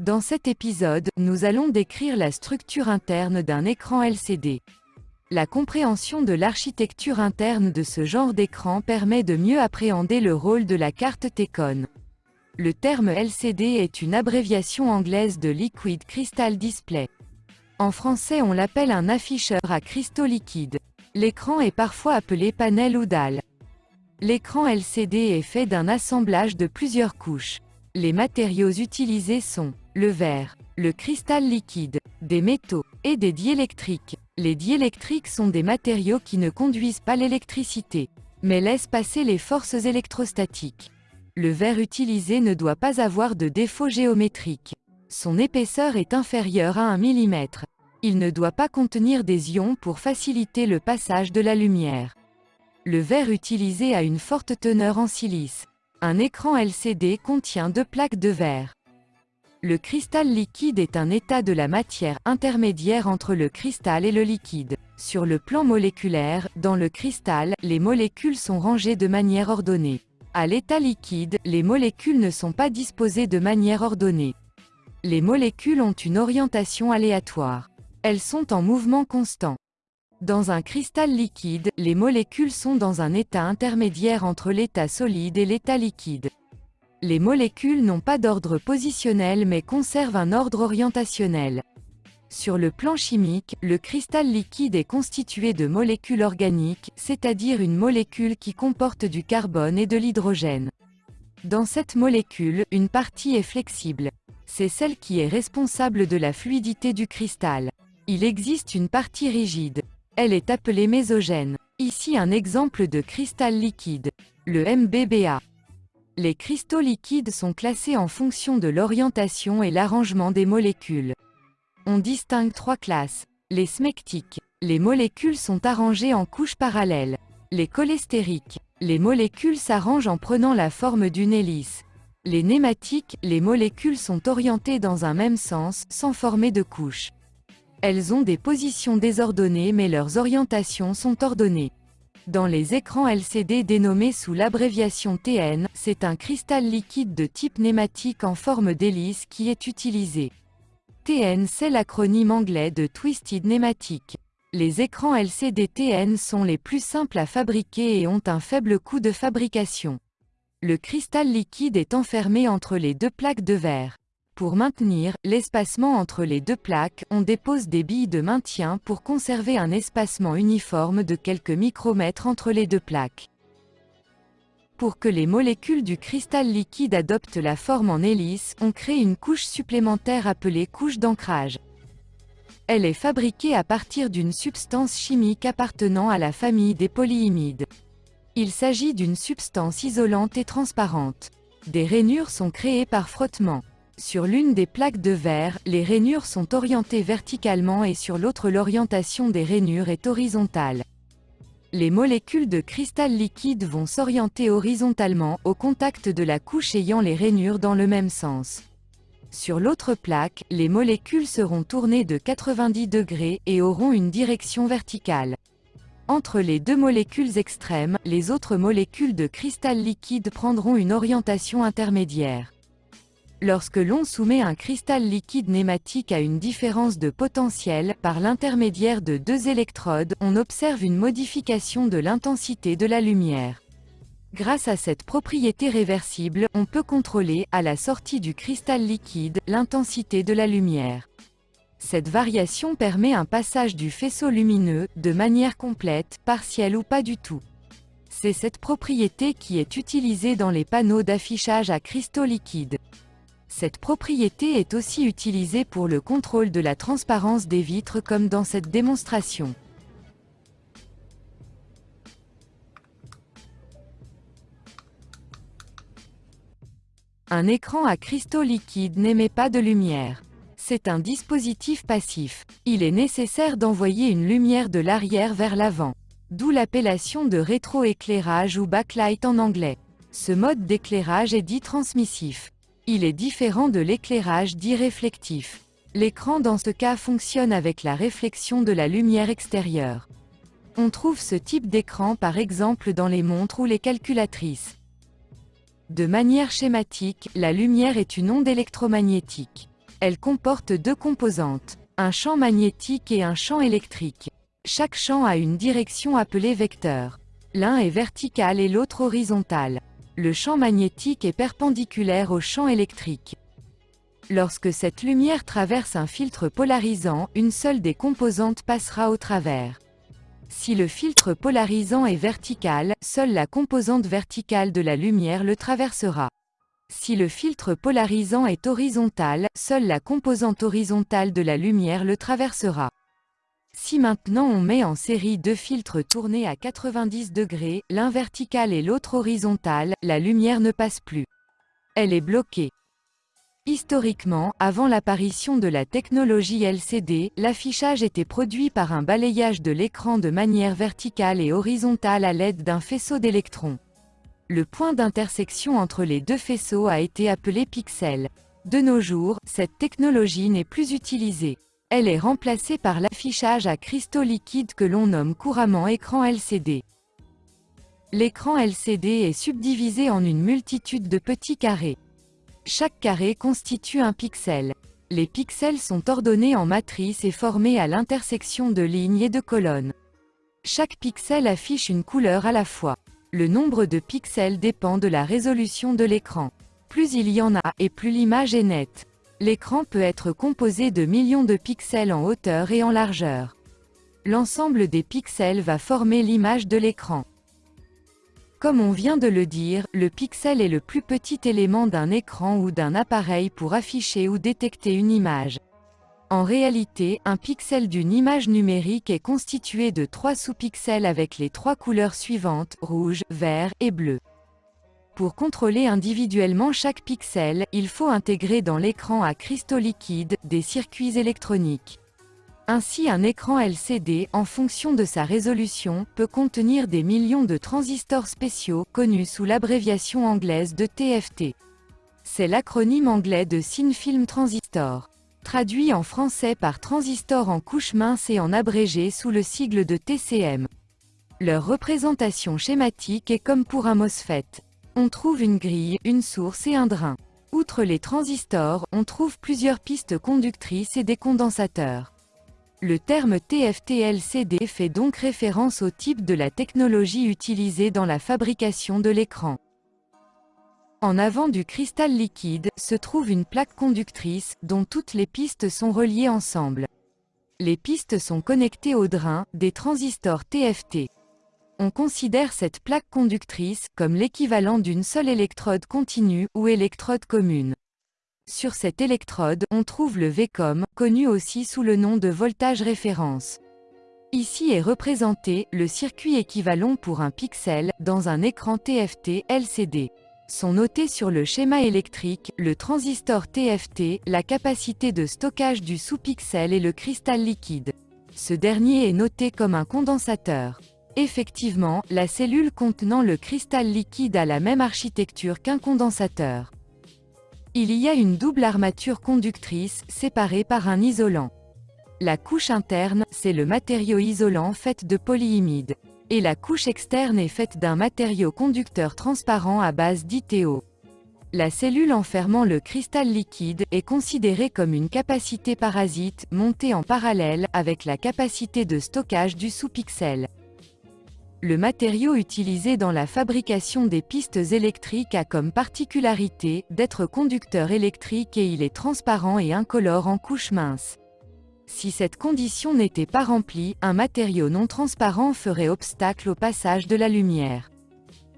Dans cet épisode, nous allons décrire la structure interne d'un écran LCD. La compréhension de l'architecture interne de ce genre d'écran permet de mieux appréhender le rôle de la carte TECON. Le terme LCD est une abréviation anglaise de Liquid Crystal Display. En français on l'appelle un afficheur à cristaux liquides. L'écran est parfois appelé panel ou dalle. L'écran LCD est fait d'un assemblage de plusieurs couches. Les matériaux utilisés sont le verre, le cristal liquide, des métaux, et des diélectriques. Les diélectriques sont des matériaux qui ne conduisent pas l'électricité, mais laissent passer les forces électrostatiques. Le verre utilisé ne doit pas avoir de défaut géométrique. Son épaisseur est inférieure à 1 mm. Il ne doit pas contenir des ions pour faciliter le passage de la lumière. Le verre utilisé a une forte teneur en silice. Un écran LCD contient deux plaques de verre. Le cristal liquide est un état de la matière intermédiaire entre le cristal et le liquide. Sur le plan moléculaire, dans le cristal, les molécules sont rangées de manière ordonnée. À l'état liquide, les molécules ne sont pas disposées de manière ordonnée. Les molécules ont une orientation aléatoire. Elles sont en mouvement constant. Dans un cristal liquide, les molécules sont dans un état intermédiaire entre l'état solide et l'état liquide. Les molécules n'ont pas d'ordre positionnel mais conservent un ordre orientationnel. Sur le plan chimique, le cristal liquide est constitué de molécules organiques, c'est-à-dire une molécule qui comporte du carbone et de l'hydrogène. Dans cette molécule, une partie est flexible. C'est celle qui est responsable de la fluidité du cristal. Il existe une partie rigide. Elle est appelée mésogène. Ici un exemple de cristal liquide, le MBBA. Les cristaux liquides sont classés en fonction de l'orientation et l'arrangement des molécules. On distingue trois classes. Les smectiques. Les molécules sont arrangées en couches parallèles. Les cholestériques. Les molécules s'arrangent en prenant la forme d'une hélice. Les nématiques. Les molécules sont orientées dans un même sens, sans former de couches. Elles ont des positions désordonnées mais leurs orientations sont ordonnées. Dans les écrans LCD dénommés sous l'abréviation TN, c'est un cristal liquide de type nématique en forme d'hélice qui est utilisé. TN c'est l'acronyme anglais de Twisted Nematic. Les écrans LCD TN sont les plus simples à fabriquer et ont un faible coût de fabrication. Le cristal liquide est enfermé entre les deux plaques de verre. Pour maintenir l'espacement entre les deux plaques, on dépose des billes de maintien pour conserver un espacement uniforme de quelques micromètres entre les deux plaques. Pour que les molécules du cristal liquide adoptent la forme en hélice, on crée une couche supplémentaire appelée couche d'ancrage. Elle est fabriquée à partir d'une substance chimique appartenant à la famille des polyimides. Il s'agit d'une substance isolante et transparente. Des rainures sont créées par frottement. Sur l'une des plaques de verre, les rainures sont orientées verticalement et sur l'autre l'orientation des rainures est horizontale. Les molécules de cristal liquide vont s'orienter horizontalement, au contact de la couche ayant les rainures dans le même sens. Sur l'autre plaque, les molécules seront tournées de 90 degrés et auront une direction verticale. Entre les deux molécules extrêmes, les autres molécules de cristal liquide prendront une orientation intermédiaire. Lorsque l'on soumet un cristal liquide nématique à une différence de potentiel, par l'intermédiaire de deux électrodes, on observe une modification de l'intensité de la lumière. Grâce à cette propriété réversible, on peut contrôler, à la sortie du cristal liquide, l'intensité de la lumière. Cette variation permet un passage du faisceau lumineux, de manière complète, partielle ou pas du tout. C'est cette propriété qui est utilisée dans les panneaux d'affichage à cristaux liquides. Cette propriété est aussi utilisée pour le contrôle de la transparence des vitres comme dans cette démonstration. Un écran à cristaux liquides n'émet pas de lumière. C'est un dispositif passif. Il est nécessaire d'envoyer une lumière de l'arrière vers l'avant. D'où l'appellation de rétroéclairage ou backlight en anglais. Ce mode d'éclairage est dit transmissif. Il est différent de l'éclairage dit réflectif. L'écran dans ce cas fonctionne avec la réflexion de la lumière extérieure. On trouve ce type d'écran par exemple dans les montres ou les calculatrices. De manière schématique, la lumière est une onde électromagnétique. Elle comporte deux composantes, un champ magnétique et un champ électrique. Chaque champ a une direction appelée vecteur. L'un est vertical et l'autre horizontal. Le champ magnétique est perpendiculaire au champ électrique. Lorsque cette lumière traverse un filtre polarisant, une seule des composantes passera au travers. Si le filtre polarisant est vertical, seule la composante verticale de la lumière le traversera. Si le filtre polarisant est horizontal, seule la composante horizontale de la lumière le traversera. Si maintenant on met en série deux filtres tournés à 90 degrés, l'un vertical et l'autre horizontal, la lumière ne passe plus. Elle est bloquée. Historiquement, avant l'apparition de la technologie LCD, l'affichage était produit par un balayage de l'écran de manière verticale et horizontale à l'aide d'un faisceau d'électrons. Le point d'intersection entre les deux faisceaux a été appelé pixel. De nos jours, cette technologie n'est plus utilisée. Elle est remplacée par l'affichage à cristaux liquides que l'on nomme couramment écran LCD. L'écran LCD est subdivisé en une multitude de petits carrés. Chaque carré constitue un pixel. Les pixels sont ordonnés en matrice et formés à l'intersection de lignes et de colonnes. Chaque pixel affiche une couleur à la fois. Le nombre de pixels dépend de la résolution de l'écran. Plus il y en a, et plus l'image est nette. L'écran peut être composé de millions de pixels en hauteur et en largeur. L'ensemble des pixels va former l'image de l'écran. Comme on vient de le dire, le pixel est le plus petit élément d'un écran ou d'un appareil pour afficher ou détecter une image. En réalité, un pixel d'une image numérique est constitué de trois sous-pixels avec les trois couleurs suivantes, rouge, vert et bleu. Pour contrôler individuellement chaque pixel, il faut intégrer dans l'écran à cristaux liquides, des circuits électroniques. Ainsi un écran LCD, en fonction de sa résolution, peut contenir des millions de transistors spéciaux, connus sous l'abréviation anglaise de TFT. C'est l'acronyme anglais de Thin Film Transistor. Traduit en français par transistor en couche mince et en abrégé sous le sigle de TCM. Leur représentation schématique est comme pour un MOSFET. On trouve une grille, une source et un drain. Outre les transistors, on trouve plusieurs pistes conductrices et des condensateurs. Le terme TFT-LCD fait donc référence au type de la technologie utilisée dans la fabrication de l'écran. En avant du cristal liquide, se trouve une plaque conductrice, dont toutes les pistes sont reliées ensemble. Les pistes sont connectées au drain, des transistors TFT. On considère cette plaque conductrice comme l'équivalent d'une seule électrode continue ou électrode commune. Sur cette électrode, on trouve le VCOM, connu aussi sous le nom de voltage référence. Ici est représenté le circuit équivalent pour un pixel dans un écran TFT LCD. Sont notés sur le schéma électrique le transistor TFT, la capacité de stockage du sous-pixel et le cristal liquide. Ce dernier est noté comme un condensateur. Effectivement, la cellule contenant le cristal liquide a la même architecture qu'un condensateur. Il y a une double armature conductrice, séparée par un isolant. La couche interne, c'est le matériau isolant fait de polyimide. Et la couche externe est faite d'un matériau conducteur transparent à base d'ITO. La cellule enfermant le cristal liquide est considérée comme une capacité parasite montée en parallèle avec la capacité de stockage du sous-pixel. Le matériau utilisé dans la fabrication des pistes électriques a comme particularité d'être conducteur électrique et il est transparent et incolore en couche mince. Si cette condition n'était pas remplie, un matériau non transparent ferait obstacle au passage de la lumière.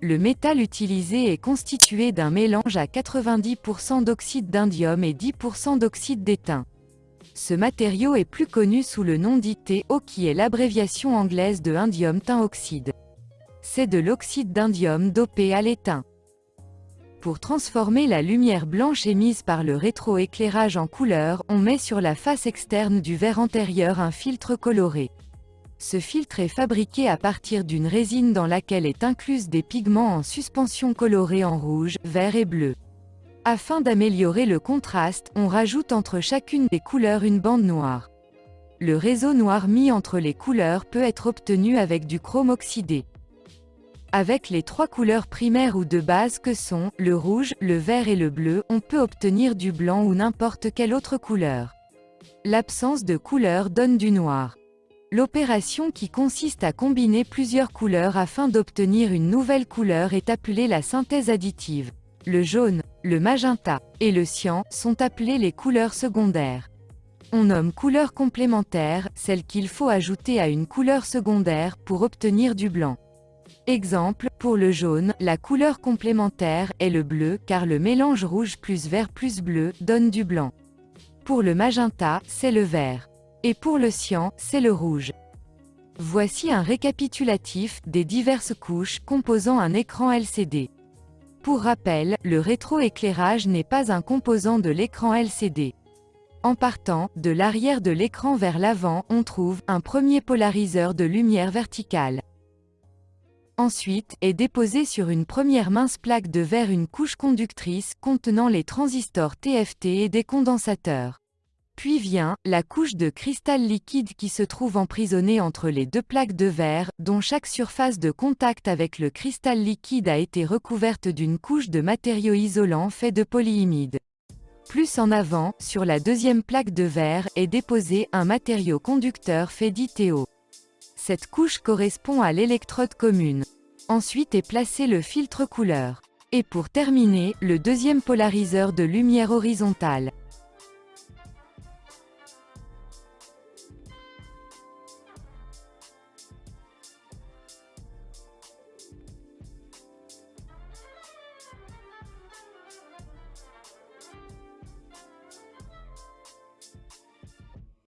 Le métal utilisé est constitué d'un mélange à 90% d'oxyde d'indium et 10% d'oxyde d'étain. Ce matériau est plus connu sous le nom d'ITO qui est l'abréviation anglaise de indium oxyde. C'est de l'oxyde d'indium dopé à l'étain. Pour transformer la lumière blanche émise par le rétroéclairage en couleur, on met sur la face externe du verre antérieur un filtre coloré. Ce filtre est fabriqué à partir d'une résine dans laquelle est incluse des pigments en suspension colorés en rouge, vert et bleu. Afin d'améliorer le contraste, on rajoute entre chacune des couleurs une bande noire. Le réseau noir mis entre les couleurs peut être obtenu avec du chrome oxydé. Avec les trois couleurs primaires ou de base que sont, le rouge, le vert et le bleu, on peut obtenir du blanc ou n'importe quelle autre couleur. L'absence de couleur donne du noir. L'opération qui consiste à combiner plusieurs couleurs afin d'obtenir une nouvelle couleur est appelée la synthèse additive. Le jaune, le magenta et le cyan sont appelés les couleurs secondaires. On nomme couleur complémentaire, celle qu'il faut ajouter à une couleur secondaire pour obtenir du blanc. Exemple, pour le jaune, la couleur complémentaire est le bleu car le mélange rouge plus vert plus bleu donne du blanc. Pour le magenta, c'est le vert. Et pour le cyan, c'est le rouge. Voici un récapitulatif des diverses couches composant un écran LCD. Pour rappel, le rétroéclairage n'est pas un composant de l'écran LCD. En partant, de l'arrière de l'écran vers l'avant, on trouve un premier polariseur de lumière verticale. Ensuite, est déposée sur une première mince plaque de verre une couche conductrice contenant les transistors TFT et des condensateurs. Puis vient, la couche de cristal liquide qui se trouve emprisonnée entre les deux plaques de verre, dont chaque surface de contact avec le cristal liquide a été recouverte d'une couche de matériau isolant fait de polyimide. Plus en avant, sur la deuxième plaque de verre, est déposé un matériau conducteur fait d'ITO. Cette couche correspond à l'électrode commune. Ensuite est placé le filtre couleur. Et pour terminer, le deuxième polariseur de lumière horizontale.